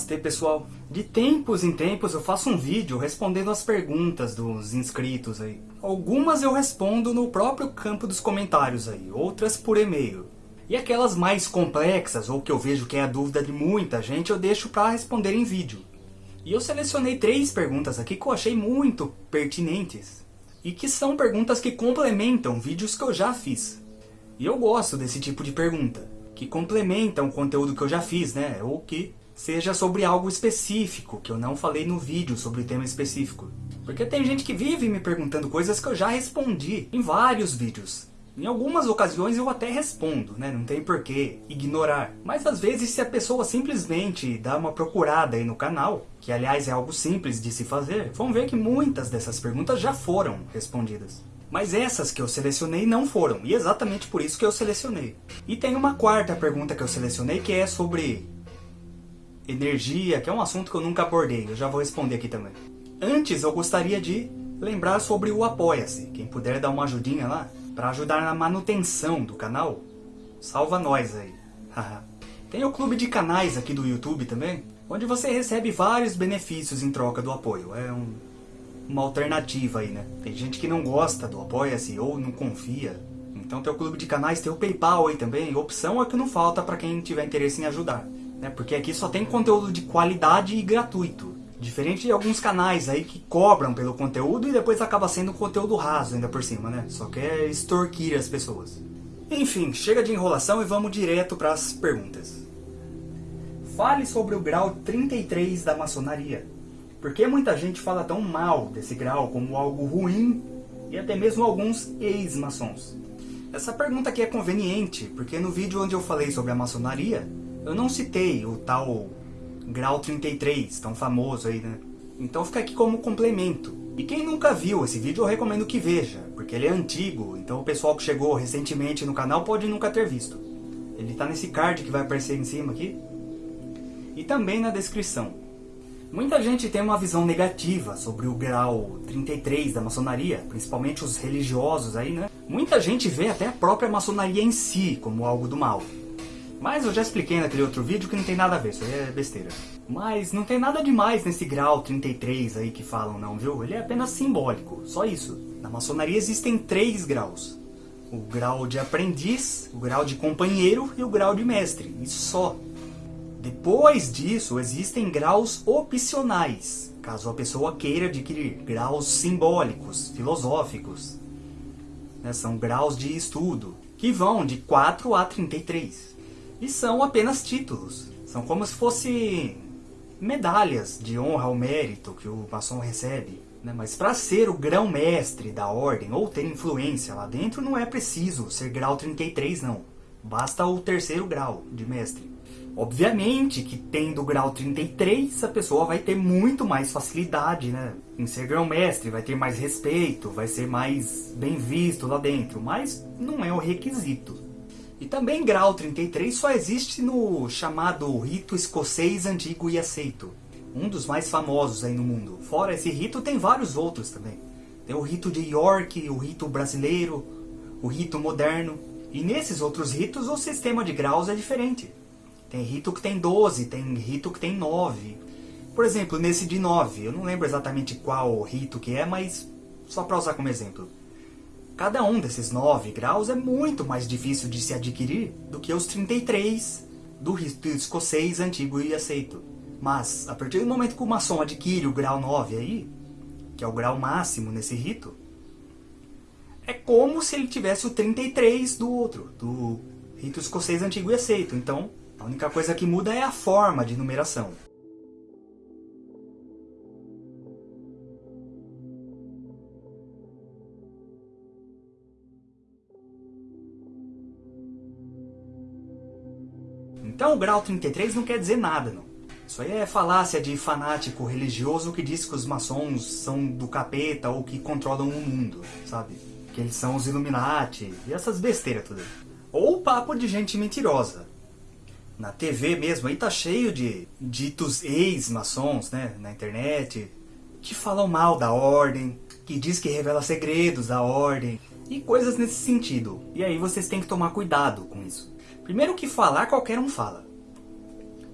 Namastê pessoal! De tempos em tempos eu faço um vídeo respondendo as perguntas dos inscritos aí. Algumas eu respondo no próprio campo dos comentários aí, outras por e-mail. E aquelas mais complexas, ou que eu vejo que é a dúvida de muita gente, eu deixo para responder em vídeo. E eu selecionei três perguntas aqui que eu achei muito pertinentes. E que são perguntas que complementam vídeos que eu já fiz. E eu gosto desse tipo de pergunta, que complementam o conteúdo que eu já fiz, né? Ou que seja sobre algo específico, que eu não falei no vídeo sobre tema específico. Porque tem gente que vive me perguntando coisas que eu já respondi em vários vídeos. Em algumas ocasiões eu até respondo, né? não tem porquê ignorar. Mas às vezes se a pessoa simplesmente dá uma procurada aí no canal, que aliás é algo simples de se fazer, vão ver que muitas dessas perguntas já foram respondidas. Mas essas que eu selecionei não foram, e exatamente por isso que eu selecionei. E tem uma quarta pergunta que eu selecionei que é sobre energia, que é um assunto que eu nunca abordei, eu já vou responder aqui também. Antes eu gostaria de lembrar sobre o Apoia-se, quem puder dar uma ajudinha lá, para ajudar na manutenção do canal, salva nós aí. Tem o clube de canais aqui do YouTube também, onde você recebe vários benefícios em troca do apoio. É um, uma alternativa aí, né? Tem gente que não gosta do Apoia-se ou não confia. Então tem o clube de canais, tem o Paypal aí também. Opção é que não falta para quem tiver interesse em ajudar né? Porque aqui só tem conteúdo de qualidade e gratuito. Diferente de alguns canais aí que cobram pelo conteúdo e depois acaba sendo conteúdo raso ainda por cima, né? Só quer extorquir as pessoas. Enfim, chega de enrolação e vamos direto para as perguntas. Fale sobre o grau 33 da maçonaria. Por que muita gente fala tão mal desse grau como algo ruim e até mesmo alguns ex-maçons? Essa pergunta aqui é conveniente, porque no vídeo onde eu falei sobre a maçonaria, eu não citei o tal grau 33, tão famoso aí, né? Então fica aqui como complemento. E quem nunca viu esse vídeo, eu recomendo que veja, porque ele é antigo, então o pessoal que chegou recentemente no canal pode nunca ter visto. Ele está nesse card que vai aparecer em cima aqui. E também na descrição. Muita gente tem uma visão negativa sobre o grau 33 da maçonaria, principalmente os religiosos aí, né? Muita gente vê até a própria maçonaria em si como algo do mal. Mas eu já expliquei naquele outro vídeo que não tem nada a ver, isso aí é besteira. Mas não tem nada demais nesse grau 33 aí que falam não, viu? Ele é apenas simbólico, só isso. Na maçonaria existem três graus. O grau de aprendiz, o grau de companheiro e o grau de mestre, e só. Depois disso, existem graus opcionais, caso a pessoa queira adquirir graus simbólicos, filosóficos. Né? São graus de estudo, que vão de 4 a 33. E são apenas títulos. São como se fossem medalhas de honra ao mérito que o maçom recebe. Né? Mas para ser o grão-mestre da ordem ou ter influência lá dentro, não é preciso ser grau 33 não. Basta o terceiro grau de mestre. Obviamente que tendo o grau 33, a pessoa vai ter muito mais facilidade né, em ser grão-mestre, vai ter mais respeito, vai ser mais bem visto lá dentro, mas não é o requisito. E também grau 33 só existe no chamado rito escocês antigo e aceito. Um dos mais famosos aí no mundo. Fora esse rito tem vários outros também. Tem o rito de York, o rito brasileiro, o rito moderno. E nesses outros ritos o sistema de graus é diferente. Tem rito que tem 12, tem rito que tem 9. Por exemplo, nesse de 9, eu não lembro exatamente qual rito que é, mas só para usar como exemplo. Cada um desses 9 graus é muito mais difícil de se adquirir do que os 33 do rito escocês antigo e aceito. Mas, a partir do momento que o maçom adquire o grau 9 aí, que é o grau máximo nesse rito, é como se ele tivesse o 33 do outro, do rito escocês antigo e aceito. Então, a única coisa que muda é a forma de numeração. O grau 33 não quer dizer nada, não. Isso aí é falácia de fanático religioso que diz que os maçons são do capeta ou que controlam o mundo, sabe? Que eles são os Illuminati e essas besteiras tudo. Ou papo de gente mentirosa. Na TV mesmo aí tá cheio de ditos ex-maçons, né? Na internet, que falam mal da ordem, que diz que revela segredos da ordem e coisas nesse sentido. E aí vocês têm que tomar cuidado com isso. Primeiro que falar, qualquer um fala.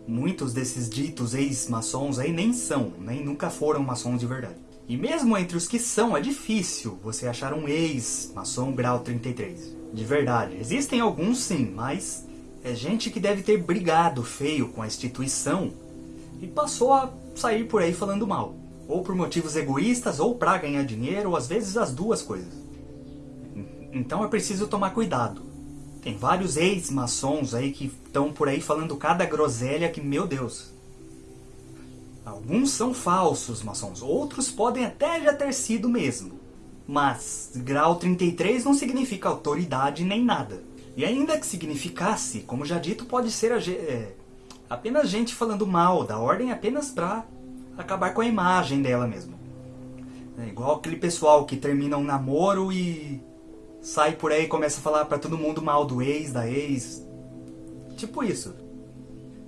Muitos desses ditos ex-maçons aí nem são, nem nunca foram maçons de verdade. E mesmo entre os que são, é difícil você achar um ex-maçom grau 33. De verdade. Existem alguns sim, mas é gente que deve ter brigado feio com a instituição e passou a sair por aí falando mal. Ou por motivos egoístas, ou para ganhar dinheiro, ou às vezes as duas coisas. Então é preciso tomar cuidado. Tem vários ex-maçons aí que estão por aí falando cada groselha que, meu Deus. Alguns são falsos maçons, outros podem até já ter sido mesmo. Mas grau 33 não significa autoridade nem nada. E ainda que significasse, como já dito, pode ser a, é, apenas gente falando mal da ordem apenas pra acabar com a imagem dela mesmo. É igual aquele pessoal que termina um namoro e sai por aí e começa a falar pra todo mundo mal do ex, da ex. Tipo isso.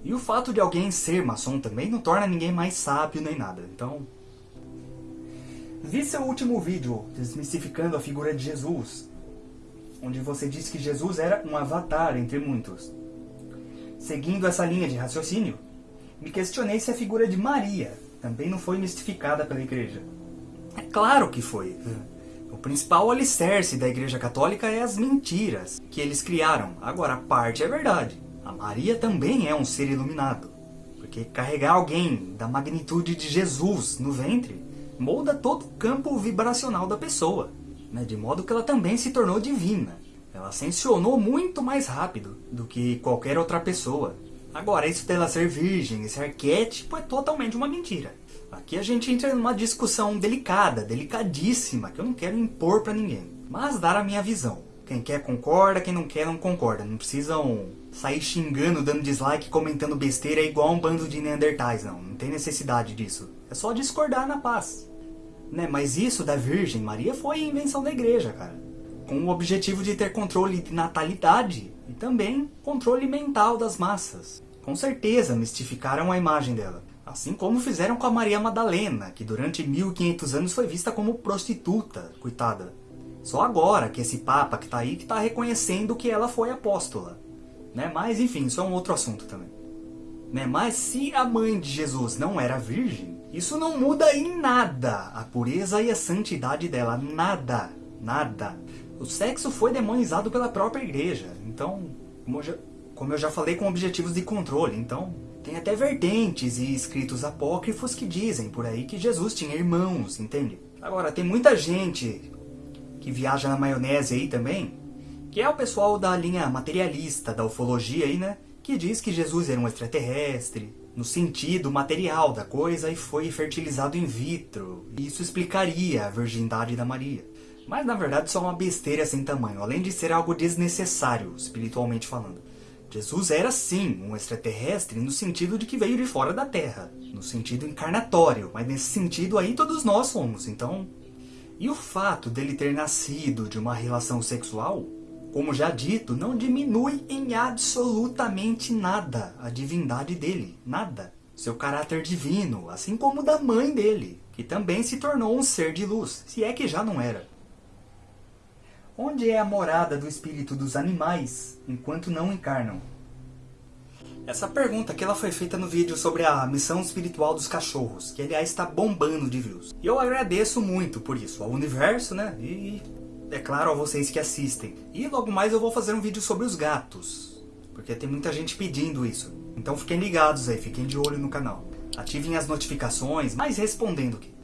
E o fato de alguém ser maçom também não torna ninguém mais sábio nem nada. Então... Vi seu último vídeo, desmistificando a figura de Jesus, onde você disse que Jesus era um avatar entre muitos. Seguindo essa linha de raciocínio, me questionei se a figura de Maria também não foi mistificada pela igreja. É claro que foi. O principal alicerce da igreja católica é as mentiras que eles criaram. Agora, parte é verdade. A Maria também é um ser iluminado. Porque carregar alguém da magnitude de Jesus no ventre molda todo o campo vibracional da pessoa. Né? De modo que ela também se tornou divina. Ela ascensionou muito mais rápido do que qualquer outra pessoa. Agora, isso dela ser virgem, esse arquétipo é totalmente uma mentira. Aqui a gente entra numa discussão delicada, delicadíssima, que eu não quero impor pra ninguém. Mas dar a minha visão. Quem quer concorda, quem não quer não concorda. Não precisam sair xingando, dando dislike, comentando besteira igual um bando de neandertais, não. Não tem necessidade disso. É só discordar na paz. Né? Mas isso da Virgem Maria foi invenção da igreja, cara. Com o objetivo de ter controle de natalidade e também controle mental das massas. Com certeza mistificaram a imagem dela. Assim como fizeram com a Maria Madalena, que durante 1500 anos foi vista como prostituta, coitada. Só agora que esse Papa que está aí está reconhecendo que ela foi apóstola. Né? Mas enfim, isso é um outro assunto também. Né? Mas se a mãe de Jesus não era virgem, isso não muda em nada a pureza e a santidade dela. Nada. Nada. O sexo foi demonizado pela própria igreja. Então, como já, como eu já falei, com objetivos de controle. Então, tem até vertentes e escritos apócrifos que dizem por aí que Jesus tinha irmãos, entende? Agora, tem muita gente que viaja na maionese aí também, que é o pessoal da linha materialista, da ufologia aí, né? Que diz que Jesus era um extraterrestre, no sentido material da coisa, e foi fertilizado in vitro. Isso explicaria a virgindade da Maria. Mas na verdade só uma besteira sem tamanho, além de ser algo desnecessário, espiritualmente falando. Jesus era sim um extraterrestre no sentido de que veio de fora da Terra, no sentido encarnatório, mas nesse sentido aí todos nós somos, então... E o fato dele ter nascido de uma relação sexual, como já dito, não diminui em absolutamente nada a divindade dele, nada. Seu caráter divino, assim como o da mãe dele, que também se tornou um ser de luz, se é que já não era. Onde é a morada do espírito dos animais, enquanto não encarnam? Essa pergunta aqui ela foi feita no vídeo sobre a missão espiritual dos cachorros, que aliás está bombando de views. E eu agradeço muito por isso, ao universo, né? E é claro a vocês que assistem. E logo mais eu vou fazer um vídeo sobre os gatos, porque tem muita gente pedindo isso. Então fiquem ligados aí, fiquem de olho no canal. Ativem as notificações, mas respondendo aqui.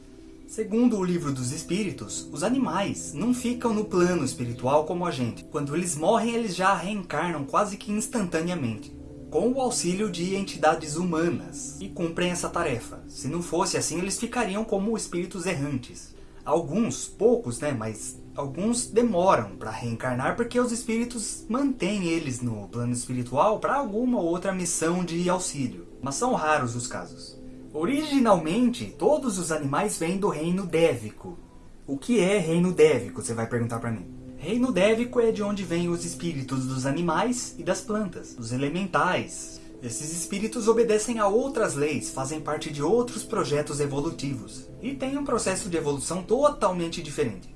Segundo o livro dos espíritos, os animais não ficam no plano espiritual como a gente. Quando eles morrem, eles já reencarnam quase que instantaneamente, com o auxílio de entidades humanas, e cumprem essa tarefa. Se não fosse assim, eles ficariam como espíritos errantes. Alguns, poucos, né, mas alguns demoram para reencarnar porque os espíritos mantêm eles no plano espiritual para alguma ou outra missão de auxílio. Mas são raros os casos. Originalmente, todos os animais vêm do reino dévico. O que é reino dévico, você vai perguntar para mim? Reino dévico é de onde vêm os espíritos dos animais e das plantas, dos elementais. Esses espíritos obedecem a outras leis, fazem parte de outros projetos evolutivos e têm um processo de evolução totalmente diferente.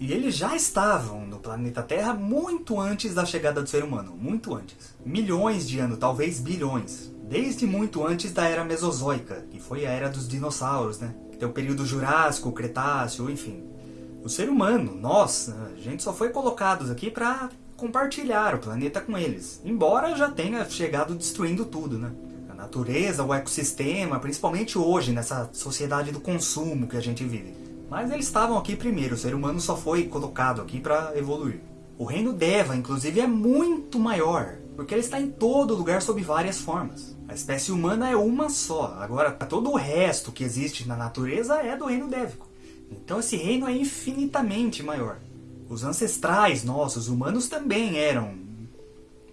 E eles já estavam no planeta Terra muito antes da chegada do ser humano, muito antes. Milhões de anos, talvez bilhões desde muito antes da Era Mesozoica, que foi a Era dos Dinossauros, né? Que tem o período Jurássico, Cretáceo, enfim. O ser humano, nós, a gente só foi colocados aqui para compartilhar o planeta com eles, embora já tenha chegado destruindo tudo, né? A natureza, o ecossistema, principalmente hoje, nessa sociedade do consumo que a gente vive. Mas eles estavam aqui primeiro, o ser humano só foi colocado aqui para evoluir. O reino Deva, inclusive, é muito maior, porque ele está em todo lugar sob várias formas. A espécie humana é uma só, agora todo o resto que existe na natureza é do reino Dévico. Então esse reino é infinitamente maior. Os ancestrais nossos, humanos, também eram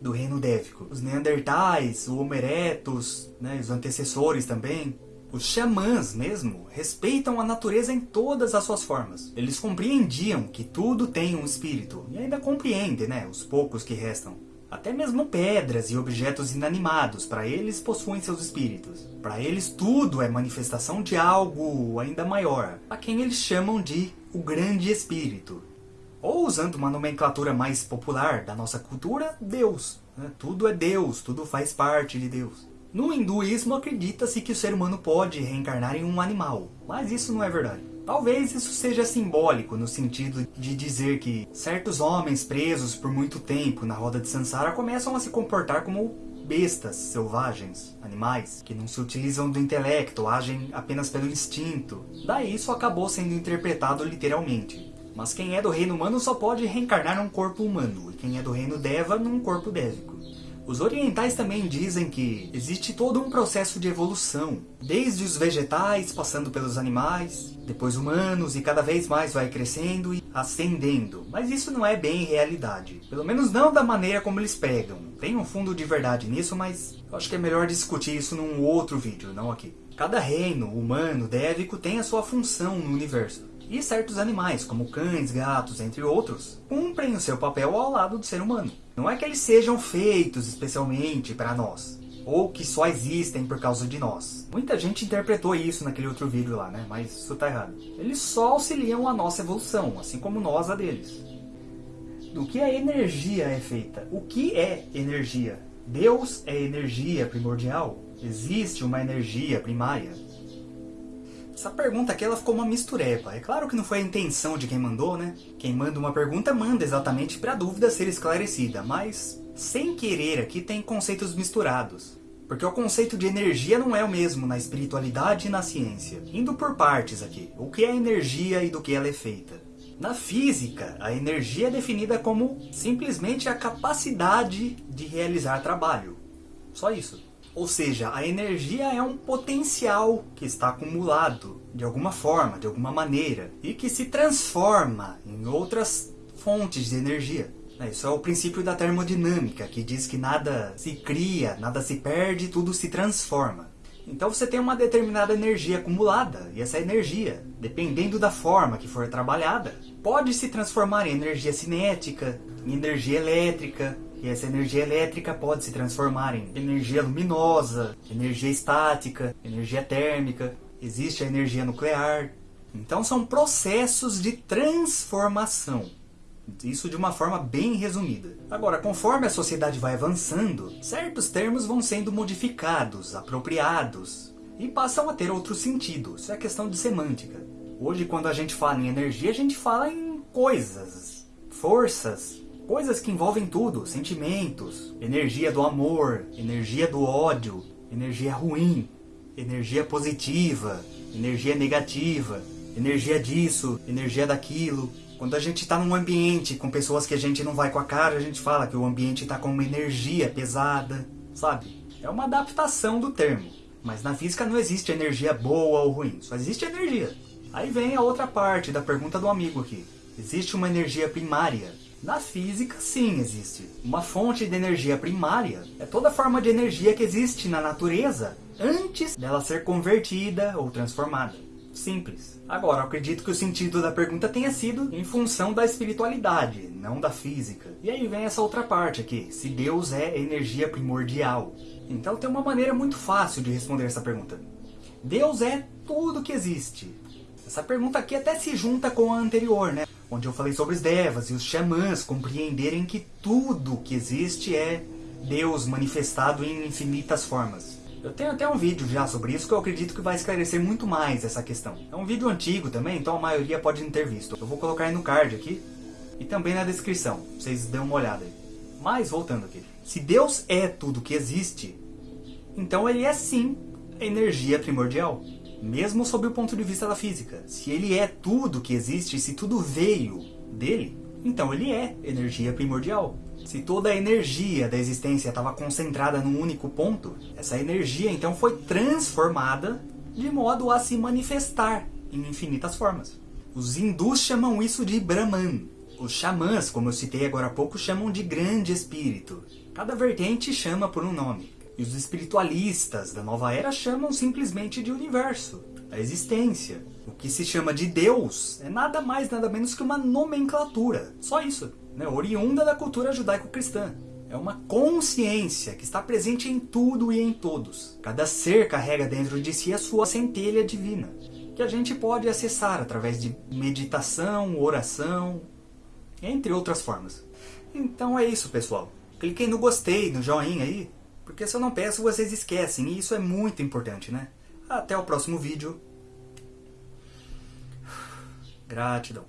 do reino Dévico. Os Neandertais, o Homo erectus, né, os antecessores também. Os xamãs mesmo respeitam a natureza em todas as suas formas. Eles compreendiam que tudo tem um espírito, e ainda compreendem, né, os poucos que restam. Até mesmo pedras e objetos inanimados, para eles possuem seus espíritos. Para eles tudo é manifestação de algo ainda maior, a quem eles chamam de o Grande Espírito. Ou usando uma nomenclatura mais popular da nossa cultura, Deus. Né? Tudo é Deus, tudo faz parte de Deus. No hinduísmo acredita-se que o ser humano pode reencarnar em um animal, mas isso não é verdade. Talvez isso seja simbólico no sentido de dizer que certos homens presos por muito tempo na roda de Sansara começam a se comportar como bestas selvagens, animais, que não se utilizam do intelecto, agem apenas pelo instinto. Daí isso acabou sendo interpretado literalmente. Mas quem é do reino humano só pode reencarnar num corpo humano, e quem é do reino Deva num corpo dévico. Os orientais também dizem que existe todo um processo de evolução, desde os vegetais, passando pelos animais, depois humanos, e cada vez mais vai crescendo e ascendendo. Mas isso não é bem realidade, pelo menos não da maneira como eles pregam. Tem um fundo de verdade nisso, mas eu acho que é melhor discutir isso num outro vídeo, não aqui. Cada reino humano dévico tem a sua função no universo. E certos animais, como cães, gatos, entre outros, cumprem o seu papel ao lado do ser humano. Não é que eles sejam feitos especialmente para nós, ou que só existem por causa de nós. Muita gente interpretou isso naquele outro vídeo lá, né? Mas isso tá errado. Eles só auxiliam a nossa evolução, assim como nós a deles. Do que a energia é feita? O que é energia? Deus é energia primordial? Existe uma energia primária? Essa pergunta aqui ela ficou uma mistureba. É claro que não foi a intenção de quem mandou, né? Quem manda uma pergunta manda exatamente para a dúvida ser esclarecida, mas sem querer aqui tem conceitos misturados. Porque o conceito de energia não é o mesmo na espiritualidade e na ciência. Indo por partes aqui, o que é energia e do que ela é feita. Na física, a energia é definida como simplesmente a capacidade de realizar trabalho. Só isso. Ou seja, a energia é um potencial que está acumulado de alguma forma, de alguma maneira, e que se transforma em outras fontes de energia. É, isso é o princípio da termodinâmica, que diz que nada se cria, nada se perde, tudo se transforma. Então você tem uma determinada energia acumulada, e essa energia, dependendo da forma que for trabalhada, pode se transformar em energia cinética, em energia elétrica, e essa energia elétrica pode se transformar em energia luminosa, energia estática, energia térmica, existe a energia nuclear. Então são processos de transformação. Isso de uma forma bem resumida. Agora, conforme a sociedade vai avançando, certos termos vão sendo modificados, apropriados, e passam a ter outro sentido. Isso é questão de semântica. Hoje, quando a gente fala em energia, a gente fala em coisas, forças, Coisas que envolvem tudo, sentimentos, energia do amor, energia do ódio, energia ruim, energia positiva, energia negativa, energia disso, energia daquilo. Quando a gente está num ambiente com pessoas que a gente não vai com a cara, a gente fala que o ambiente está com uma energia pesada, sabe? É uma adaptação do termo. Mas na física não existe energia boa ou ruim, só existe energia. Aí vem a outra parte da pergunta do amigo aqui. Existe uma energia primária, na física, sim, existe. Uma fonte de energia primária é toda forma de energia que existe na natureza antes dela ser convertida ou transformada. Simples. Agora, acredito que o sentido da pergunta tenha sido em função da espiritualidade, não da física. E aí vem essa outra parte aqui, se Deus é energia primordial. Então tem uma maneira muito fácil de responder essa pergunta. Deus é tudo que existe. Essa pergunta aqui até se junta com a anterior, né? Onde eu falei sobre os devas e os xamãs compreenderem que tudo que existe é Deus manifestado em infinitas formas. Eu tenho até um vídeo já sobre isso que eu acredito que vai esclarecer muito mais essa questão. É um vídeo antigo também, então a maioria pode não ter visto. Eu vou colocar aí no card aqui e também na descrição, vocês dêem uma olhada aí. Mas, voltando aqui. Se Deus é tudo que existe, então ele é sim energia primordial. Mesmo sob o ponto de vista da física. Se ele é tudo que existe, se tudo veio dele, então ele é energia primordial. Se toda a energia da existência estava concentrada num único ponto, essa energia então foi transformada de modo a se manifestar em infinitas formas. Os hindus chamam isso de Brahman. Os xamãs, como eu citei agora há pouco, chamam de grande espírito. Cada vertente chama por um nome. E os espiritualistas da nova era chamam simplesmente de universo, a existência. O que se chama de Deus é nada mais nada menos que uma nomenclatura. Só isso, né? oriunda da cultura judaico-cristã. É uma consciência que está presente em tudo e em todos. Cada ser carrega dentro de si a sua centelha divina, que a gente pode acessar através de meditação, oração, entre outras formas. Então é isso, pessoal. Cliquem no gostei, no joinha aí, porque se eu não peço, vocês esquecem, e isso é muito importante, né? Até o próximo vídeo. Gratidão.